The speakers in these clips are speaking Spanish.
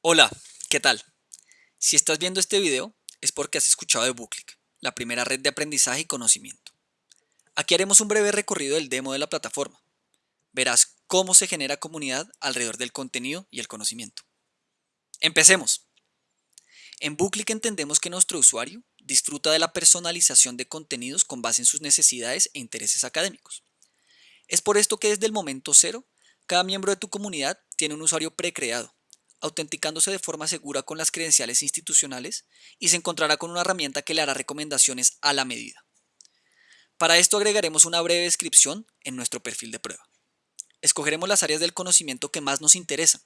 Hola, ¿qué tal? Si estás viendo este video es porque has escuchado de Booklick, la primera red de aprendizaje y conocimiento. Aquí haremos un breve recorrido del demo de la plataforma. Verás cómo se genera comunidad alrededor del contenido y el conocimiento. Empecemos. En Booklick entendemos que nuestro usuario disfruta de la personalización de contenidos con base en sus necesidades e intereses académicos. Es por esto que desde el momento cero, cada miembro de tu comunidad tiene un usuario precreado, autenticándose de forma segura con las credenciales institucionales y se encontrará con una herramienta que le hará recomendaciones a la medida. Para esto agregaremos una breve descripción en nuestro perfil de prueba. Escogeremos las áreas del conocimiento que más nos interesan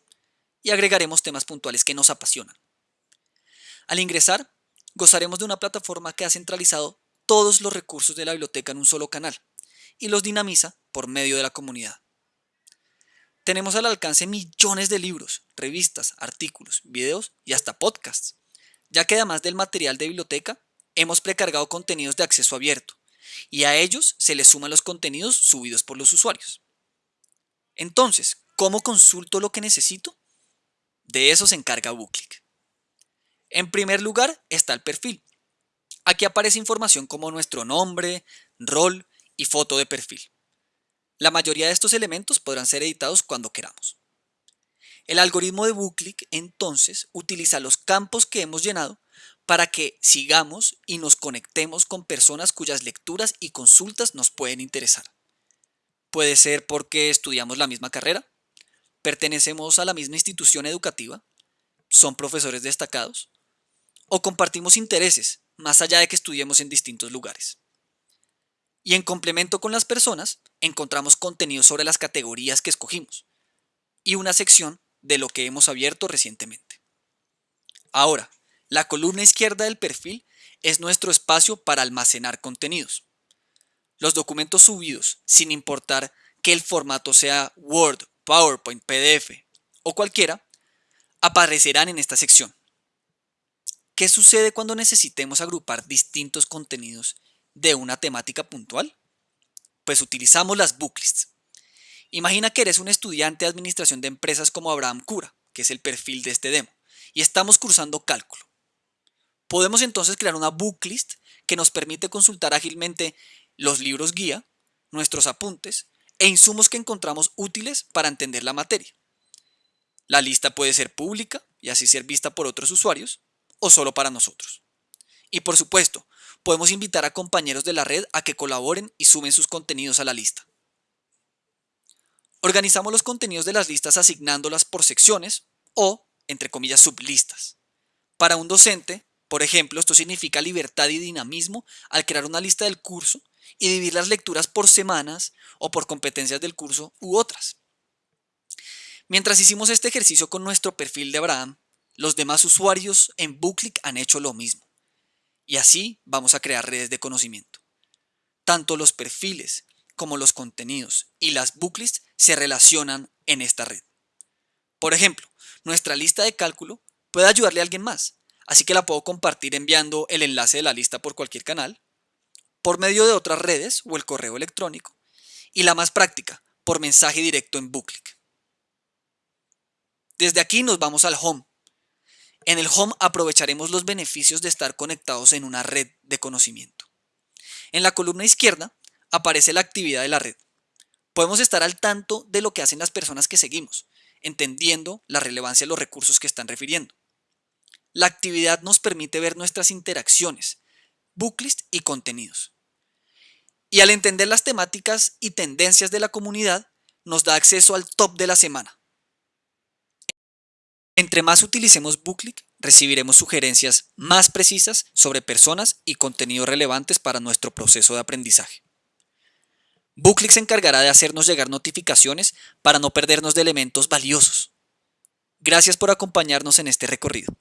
y agregaremos temas puntuales que nos apasionan. Al ingresar, gozaremos de una plataforma que ha centralizado todos los recursos de la biblioteca en un solo canal y los dinamiza por medio de la comunidad. Tenemos al alcance millones de libros, revistas, artículos, videos y hasta podcasts, ya que además del material de biblioteca, hemos precargado contenidos de acceso abierto, y a ellos se les suman los contenidos subidos por los usuarios. Entonces, ¿cómo consulto lo que necesito? De eso se encarga Booklick. En primer lugar está el perfil. Aquí aparece información como nuestro nombre, rol y foto de perfil. La mayoría de estos elementos podrán ser editados cuando queramos. El algoritmo de Booklick entonces utiliza los campos que hemos llenado para que sigamos y nos conectemos con personas cuyas lecturas y consultas nos pueden interesar. Puede ser porque estudiamos la misma carrera, pertenecemos a la misma institución educativa, son profesores destacados, o compartimos intereses, más allá de que estudiemos en distintos lugares. Y en complemento con las personas, encontramos contenido sobre las categorías que escogimos y una sección de lo que hemos abierto recientemente. Ahora, la columna izquierda del perfil es nuestro espacio para almacenar contenidos. Los documentos subidos, sin importar que el formato sea Word, PowerPoint, PDF o cualquiera, aparecerán en esta sección. ¿Qué sucede cuando necesitemos agrupar distintos contenidos de una temática puntual? Pues utilizamos las booklists. Imagina que eres un estudiante de administración de empresas como Abraham Cura, que es el perfil de este demo, y estamos cursando cálculo. Podemos entonces crear una booklist que nos permite consultar ágilmente los libros guía, nuestros apuntes e insumos que encontramos útiles para entender la materia. La lista puede ser pública y así ser vista por otros usuarios o solo para nosotros. Y por supuesto, podemos invitar a compañeros de la red a que colaboren y sumen sus contenidos a la lista. Organizamos los contenidos de las listas asignándolas por secciones o, entre comillas, sublistas. Para un docente, por ejemplo, esto significa libertad y dinamismo al crear una lista del curso y dividir las lecturas por semanas o por competencias del curso u otras. Mientras hicimos este ejercicio con nuestro perfil de Abraham, los demás usuarios en Booklick han hecho lo mismo. Y así vamos a crear redes de conocimiento. Tanto los perfiles como los contenidos y las booklists se relacionan en esta red. Por ejemplo, nuestra lista de cálculo puede ayudarle a alguien más, así que la puedo compartir enviando el enlace de la lista por cualquier canal, por medio de otras redes o el correo electrónico, y la más práctica, por mensaje directo en Booklick. Desde aquí nos vamos al Home, en el Home aprovecharemos los beneficios de estar conectados en una red de conocimiento. En la columna izquierda aparece la actividad de la red. Podemos estar al tanto de lo que hacen las personas que seguimos, entendiendo la relevancia de los recursos que están refiriendo. La actividad nos permite ver nuestras interacciones, booklist y contenidos. Y al entender las temáticas y tendencias de la comunidad, nos da acceso al top de la semana, entre más utilicemos Booklick, recibiremos sugerencias más precisas sobre personas y contenidos relevantes para nuestro proceso de aprendizaje. Booklick se encargará de hacernos llegar notificaciones para no perdernos de elementos valiosos. Gracias por acompañarnos en este recorrido.